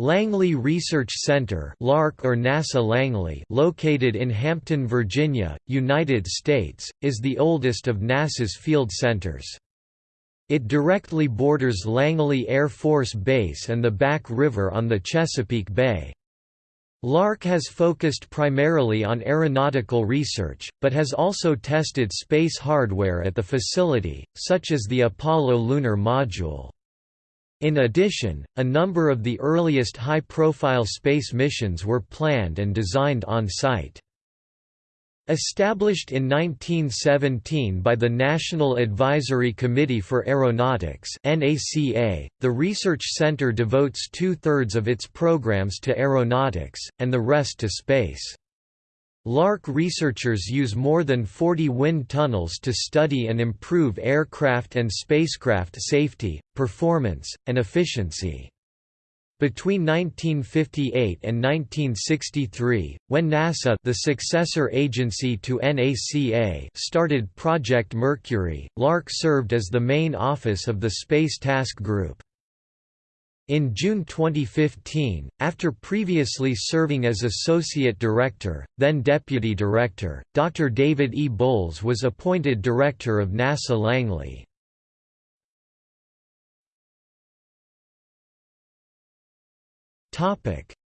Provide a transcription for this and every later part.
Langley Research Center LARC or NASA Langley located in Hampton, Virginia, United States, is the oldest of NASA's field centers. It directly borders Langley Air Force Base and the Back River on the Chesapeake Bay. LARC has focused primarily on aeronautical research, but has also tested space hardware at the facility, such as the Apollo lunar module. In addition, a number of the earliest high-profile space missions were planned and designed on-site. Established in 1917 by the National Advisory Committee for Aeronautics the Research Center devotes two-thirds of its programs to aeronautics, and the rest to space. LARC researchers use more than 40 wind tunnels to study and improve aircraft and spacecraft safety, performance, and efficiency. Between 1958 and 1963, when NASA the successor agency to NACA started Project Mercury, LARC served as the main office of the Space Task Group. In June 2015, after previously serving as Associate Director, then Deputy Director, Dr. David E. Bowles was appointed Director of NASA Langley.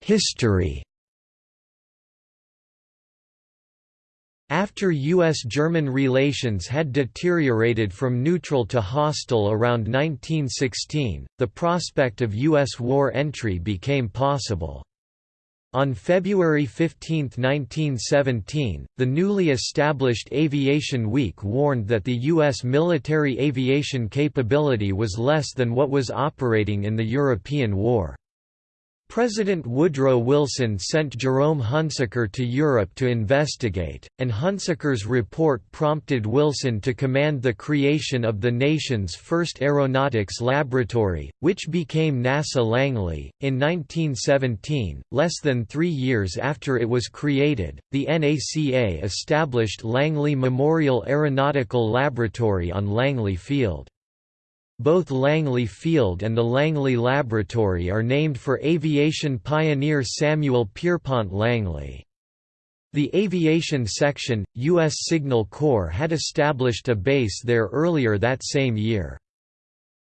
History After U.S.-German relations had deteriorated from neutral to hostile around 1916, the prospect of U.S. war entry became possible. On February 15, 1917, the newly established Aviation Week warned that the U.S. military aviation capability was less than what was operating in the European War. President Woodrow Wilson sent Jerome Hunsaker to Europe to investigate, and Hunsaker's report prompted Wilson to command the creation of the nation's first aeronautics laboratory, which became NASA Langley. In 1917, less than three years after it was created, the NACA established Langley Memorial Aeronautical Laboratory on Langley Field. Both Langley Field and the Langley Laboratory are named for aviation pioneer Samuel Pierpont Langley. The Aviation Section, U.S. Signal Corps had established a base there earlier that same year.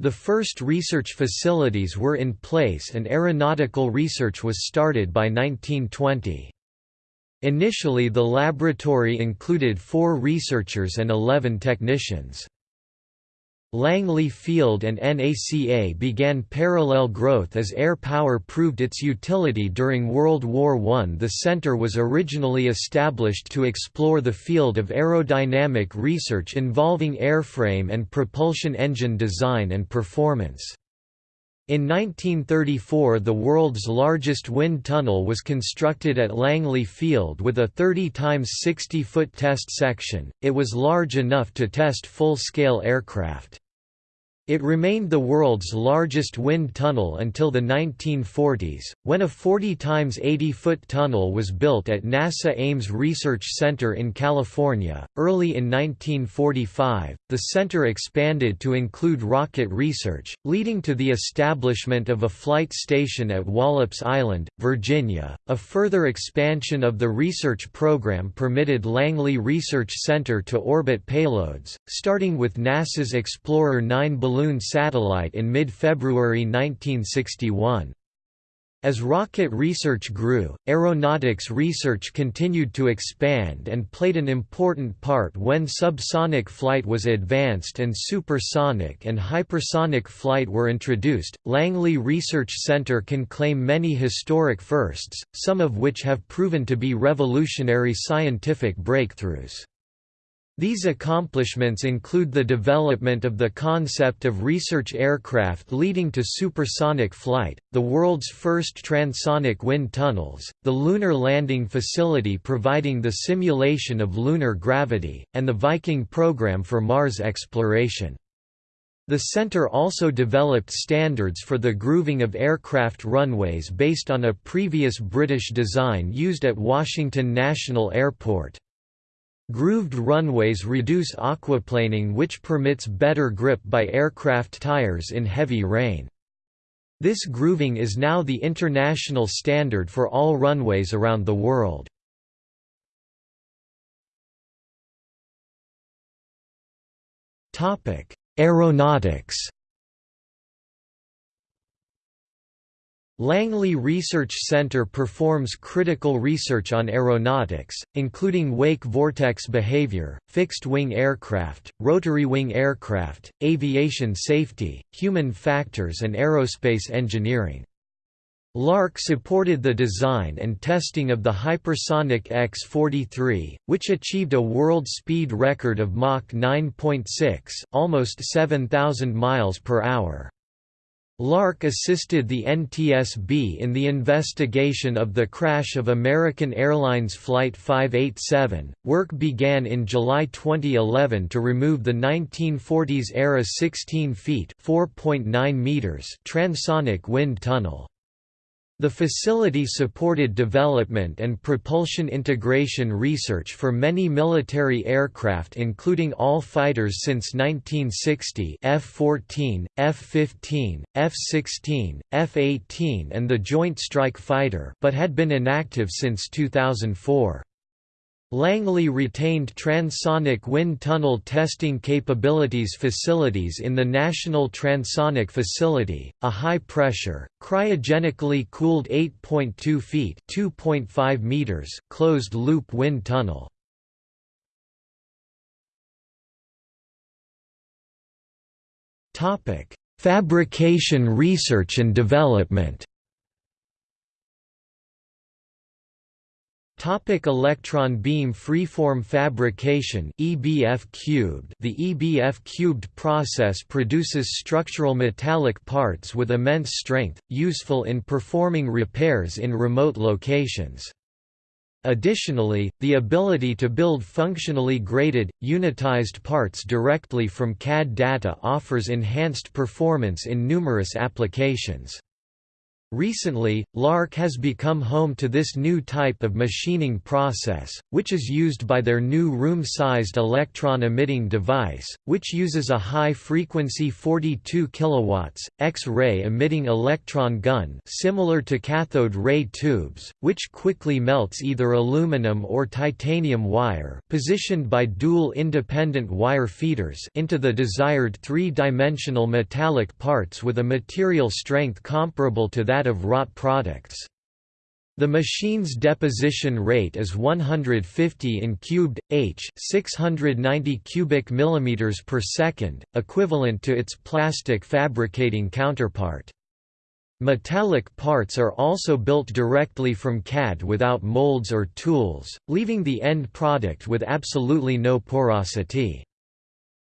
The first research facilities were in place and aeronautical research was started by 1920. Initially the laboratory included four researchers and 11 technicians. Langley Field and NACA began parallel growth as air power proved its utility during World War I. The center was originally established to explore the field of aerodynamic research involving airframe and propulsion engine design and performance. In 1934 the world's largest wind tunnel was constructed at Langley Field with a 30 times 60 foot test section, it was large enough to test full-scale aircraft. It remained the world's largest wind tunnel until the 1940s, when a 40 times 80 foot tunnel was built at NASA Ames Research Center in California. Early in 1945, the center expanded to include rocket research, leading to the establishment of a flight station at Wallops Island, Virginia. A further expansion of the research program permitted Langley Research Center to orbit payloads, starting with NASA's Explorer 9 balloon balloon satellite in mid-February 1961. As rocket research grew, aeronautics research continued to expand and played an important part when subsonic flight was advanced and supersonic and hypersonic flight were introduced. Langley Research Center can claim many historic firsts, some of which have proven to be revolutionary scientific breakthroughs. These accomplishments include the development of the concept of research aircraft leading to supersonic flight, the world's first transonic wind tunnels, the Lunar Landing Facility providing the simulation of lunar gravity, and the Viking program for Mars exploration. The center also developed standards for the grooving of aircraft runways based on a previous British design used at Washington National Airport. Grooved runways reduce aquaplaning which permits better grip by aircraft tires in heavy rain. This grooving is now the international standard for all runways around the world. Aeronautics Langley Research Center performs critical research on aeronautics, including wake vortex behavior, fixed-wing aircraft, rotary-wing aircraft, aviation safety, human factors and aerospace engineering. LARC supported the design and testing of the hypersonic X-43, which achieved a world speed record of Mach 9.6, almost 7,000 miles per hour. LARC assisted the NTSB in the investigation of the crash of American Airlines Flight 587. Work began in July 2011 to remove the 1940s-era 16 feet (4.9 meters) transonic wind tunnel. The facility supported development and propulsion integration research for many military aircraft including all fighters since 1960 F-14, F-15, F-16, F-18 and the Joint Strike Fighter but had been inactive since 2004. Langley retained transonic wind tunnel testing capabilities facilities in the National Transonic Facility, a high-pressure, cryogenically cooled 8.2 feet (2.5 meters) closed-loop wind tunnel. Fabrication research and development Topic electron beam freeform fabrication EBF cubed The EBF cubed process produces structural metallic parts with immense strength, useful in performing repairs in remote locations. Additionally, the ability to build functionally graded, unitized parts directly from CAD data offers enhanced performance in numerous applications. Recently, LARC has become home to this new type of machining process, which is used by their new room-sized electron-emitting device, which uses a high-frequency 42 kW, X-ray emitting electron gun similar to cathode ray tubes, which quickly melts either aluminum or titanium wire positioned by dual independent wire feeders into the desired three-dimensional metallic parts with a material strength comparable to that that of wrought products. The machine's deposition rate is 150 in cubed h, 690 cubic millimeters per second, equivalent to its plastic fabricating counterpart. Metallic parts are also built directly from CAD without molds or tools, leaving the end product with absolutely no porosity.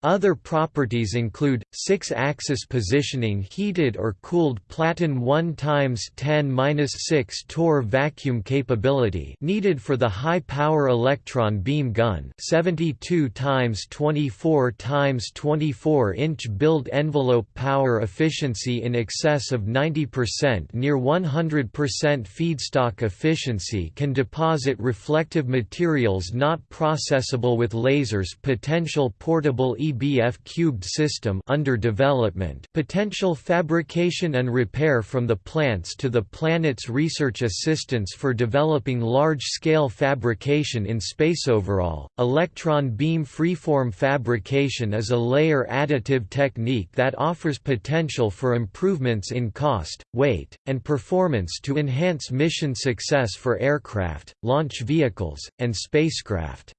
Other properties include 6-axis positioning heated or cooled Platen 1 x 10-6 torr vacuum capability needed for the high-power electron beam gun 72 times 24 times 24 inch build envelope power efficiency in excess of 90% near 100% feedstock efficiency can deposit reflective materials not processable with lasers potential portable EBF cubed system under development potential fabrication and repair from the plants to the planet's research assistance for developing large-scale fabrication in space overall, electron beam freeform fabrication is a layer additive technique that offers potential for improvements in cost, weight, and performance to enhance mission success for aircraft, launch vehicles, and spacecraft.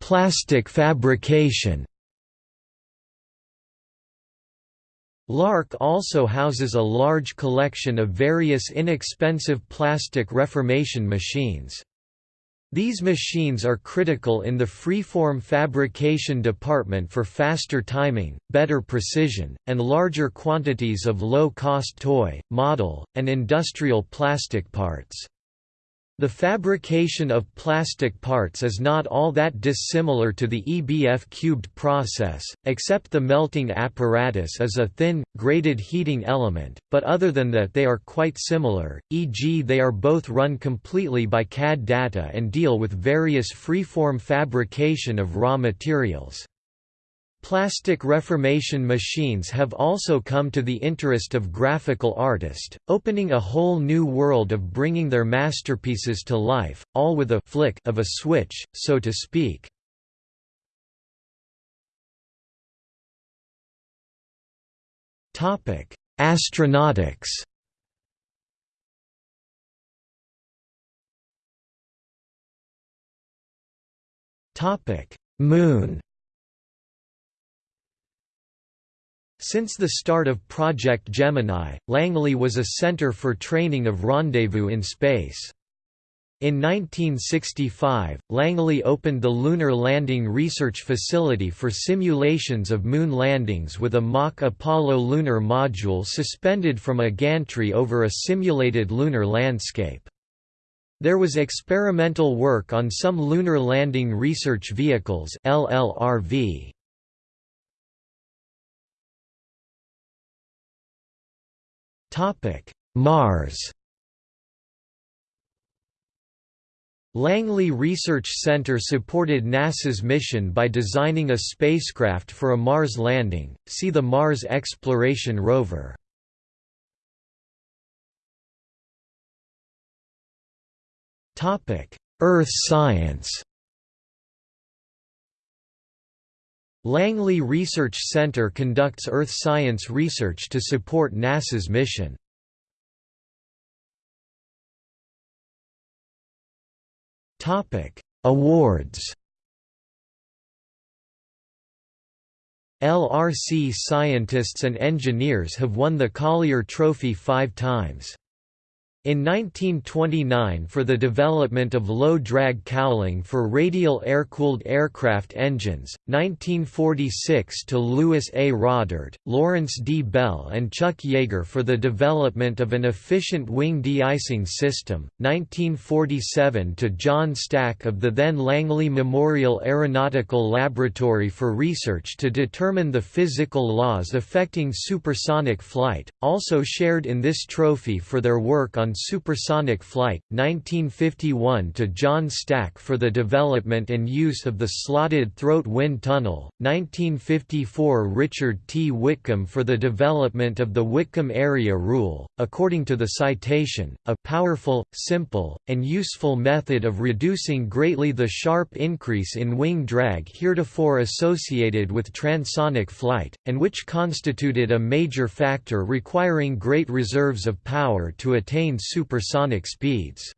Plastic fabrication. Lark also houses a large collection of various inexpensive plastic reformation machines. These machines are critical in the freeform fabrication department for faster timing, better precision, and larger quantities of low-cost toy, model, and industrial plastic parts. The fabrication of plastic parts is not all that dissimilar to the EBF cubed process, except the melting apparatus is a thin, graded heating element, but other than that they are quite similar, e.g. they are both run completely by CAD data and deal with various freeform fabrication of raw materials. Plastic reformation machines have also come to the interest of graphical artists, opening a whole new world of bringing their masterpieces to life, all with a flick of a switch, so to speak. Astronautics Moon Since the start of Project Gemini, Langley was a center for training of rendezvous in space. In 1965, Langley opened the Lunar Landing Research Facility for simulations of moon landings with a mock Apollo lunar module suspended from a gantry over a simulated lunar landscape. There was experimental work on some lunar landing research vehicles LLRV. Mars. Langley Research Center supported NASA's mission by designing a spacecraft for a Mars landing, see the Mars Exploration Rover. Topic: Earth science Langley Research Center conducts earth science research to support NASA's mission. Topic: Awards LRC scientists and engineers have won the Collier Trophy five times. In 1929 for the development of low-drag cowling for radial air-cooled aircraft engines, 1946 to Lewis A. Rodert, Lawrence D. Bell and Chuck Yeager for the development of an efficient wing de-icing system, 1947 to John Stack of the then Langley Memorial Aeronautical Laboratory for research to determine the physical laws affecting supersonic flight, also shared in this trophy for their work on supersonic flight, 1951 to John Stack for the development and use of the slotted throat wind tunnel, 1954 Richard T. Whitcomb for the development of the Whitcomb Area Rule, according to the citation, a powerful, simple, and useful method of reducing greatly the sharp increase in wing drag heretofore associated with transonic flight, and which constituted a major factor requiring great reserves of power to attain supersonic speeds.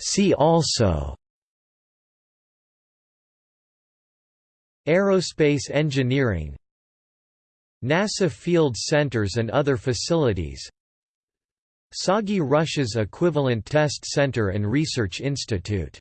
See also Aerospace engineering NASA Field Centers and other facilities TsAGI Russia's equivalent test center and research institute